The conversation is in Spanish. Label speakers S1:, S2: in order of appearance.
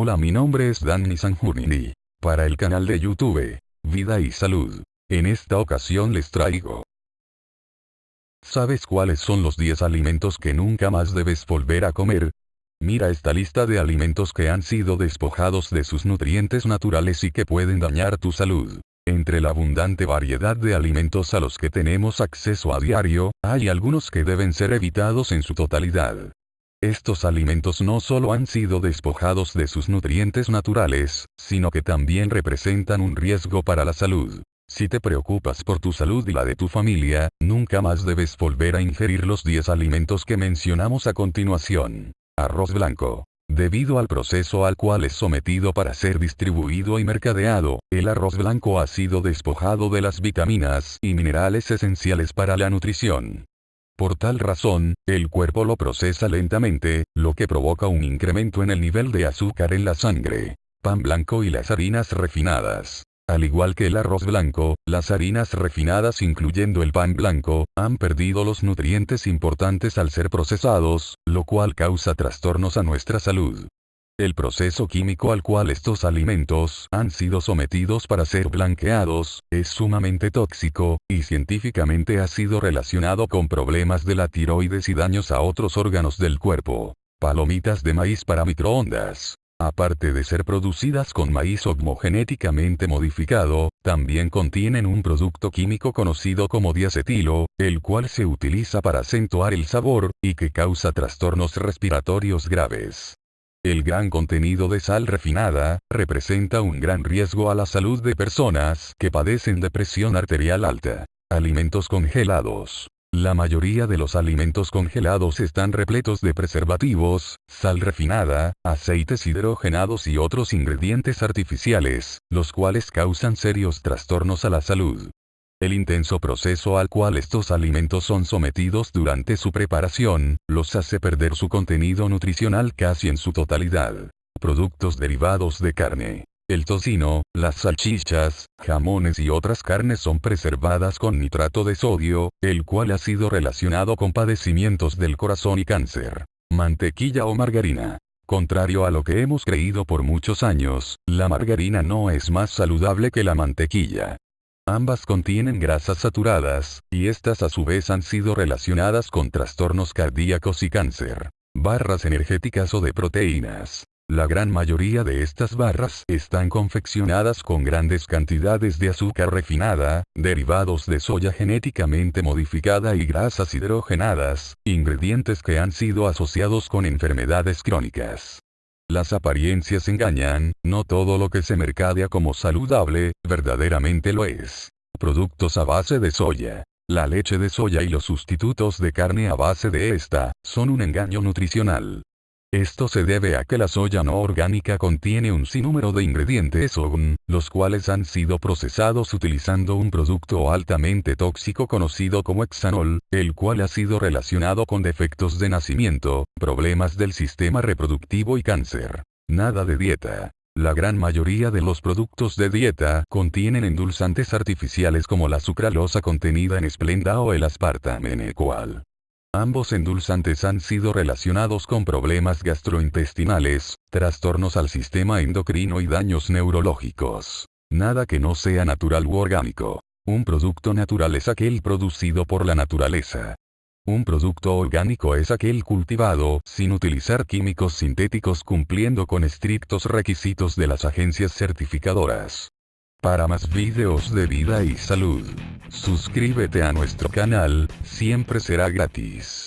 S1: Hola mi nombre es Danny Sanjurnini. Para el canal de YouTube, Vida y Salud. En esta ocasión les traigo. ¿Sabes cuáles son los 10 alimentos que nunca más debes volver a comer? Mira esta lista de alimentos que han sido despojados de sus nutrientes naturales y que pueden dañar tu salud. Entre la abundante variedad de alimentos a los que tenemos acceso a diario, hay algunos que deben ser evitados en su totalidad. Estos alimentos no solo han sido despojados de sus nutrientes naturales, sino que también representan un riesgo para la salud. Si te preocupas por tu salud y la de tu familia, nunca más debes volver a ingerir los 10 alimentos que mencionamos a continuación. Arroz blanco. Debido al proceso al cual es sometido para ser distribuido y mercadeado, el arroz blanco ha sido despojado de las vitaminas y minerales esenciales para la nutrición. Por tal razón, el cuerpo lo procesa lentamente, lo que provoca un incremento en el nivel de azúcar en la sangre. Pan blanco y las harinas refinadas. Al igual que el arroz blanco, las harinas refinadas incluyendo el pan blanco, han perdido los nutrientes importantes al ser procesados, lo cual causa trastornos a nuestra salud. El proceso químico al cual estos alimentos han sido sometidos para ser blanqueados, es sumamente tóxico, y científicamente ha sido relacionado con problemas de la tiroides y daños a otros órganos del cuerpo. Palomitas de maíz para microondas. Aparte de ser producidas con maíz homogenéticamente modificado, también contienen un producto químico conocido como diacetilo, el cual se utiliza para acentuar el sabor, y que causa trastornos respiratorios graves. El gran contenido de sal refinada, representa un gran riesgo a la salud de personas que padecen de presión arterial alta. Alimentos congelados. La mayoría de los alimentos congelados están repletos de preservativos, sal refinada, aceites hidrogenados y otros ingredientes artificiales, los cuales causan serios trastornos a la salud. El intenso proceso al cual estos alimentos son sometidos durante su preparación, los hace perder su contenido nutricional casi en su totalidad. Productos derivados de carne. El tocino, las salchichas, jamones y otras carnes son preservadas con nitrato de sodio, el cual ha sido relacionado con padecimientos del corazón y cáncer. Mantequilla o margarina. Contrario a lo que hemos creído por muchos años, la margarina no es más saludable que la mantequilla. Ambas contienen grasas saturadas, y estas a su vez han sido relacionadas con trastornos cardíacos y cáncer. Barras energéticas o de proteínas. La gran mayoría de estas barras están confeccionadas con grandes cantidades de azúcar refinada, derivados de soya genéticamente modificada y grasas hidrogenadas, ingredientes que han sido asociados con enfermedades crónicas. Las apariencias engañan, no todo lo que se mercadea como saludable, verdaderamente lo es. Productos a base de soya. La leche de soya y los sustitutos de carne a base de esta, son un engaño nutricional. Esto se debe a que la soya no orgánica contiene un sinnúmero de ingredientes OGN, los cuales han sido procesados utilizando un producto altamente tóxico conocido como hexanol, el cual ha sido relacionado con defectos de nacimiento, problemas del sistema reproductivo y cáncer. Nada de dieta. La gran mayoría de los productos de dieta contienen endulzantes artificiales como la sucralosa contenida en esplenda o el aspartame en el cual Ambos endulzantes han sido relacionados con problemas gastrointestinales, trastornos al sistema endocrino y daños neurológicos. Nada que no sea natural u orgánico. Un producto natural es aquel producido por la naturaleza. Un producto orgánico es aquel cultivado sin utilizar químicos sintéticos cumpliendo con estrictos requisitos de las agencias certificadoras. Para más videos de vida y salud, suscríbete a nuestro canal, siempre será gratis.